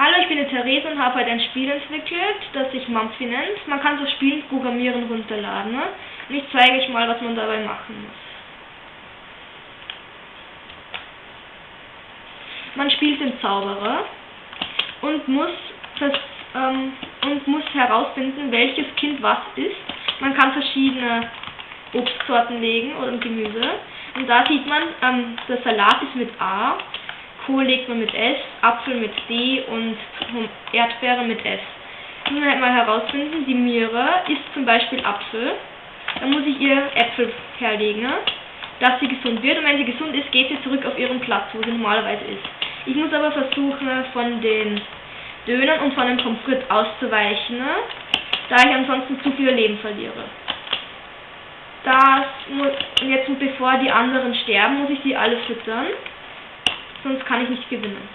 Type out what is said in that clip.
Hallo, ich bin die Therese und habe heute ein Spiel entwickelt, das sich Mumphy nennt. Man kann das Spiel programmieren runterladen. Ne? Und ich zeige euch mal, was man dabei machen muss. Man spielt den Zauberer und muss, das, ähm, und muss herausfinden, welches Kind was ist. Man kann verschiedene Obstsorten legen oder Gemüse. Und da sieht man, ähm, der Salat ist mit A, Kohl legt man mit S, Apfel mit D und Erdbeere mit S. Nun halt mal herausfinden, die Mira isst zum Beispiel Apfel. Dann muss ich ihr Äpfel herlegen, dass sie gesund wird. Und wenn sie gesund ist, geht sie zurück auf ihren Platz, wo sie normalerweise ist. Ich muss aber versuchen, von den Dönern und von dem Pommes frites auszuweichen, da ich ansonsten zu viel Leben verliere. Das muss, jetzt bevor die anderen sterben, muss ich sie alle füttern sonst kann ich nicht gewinnen.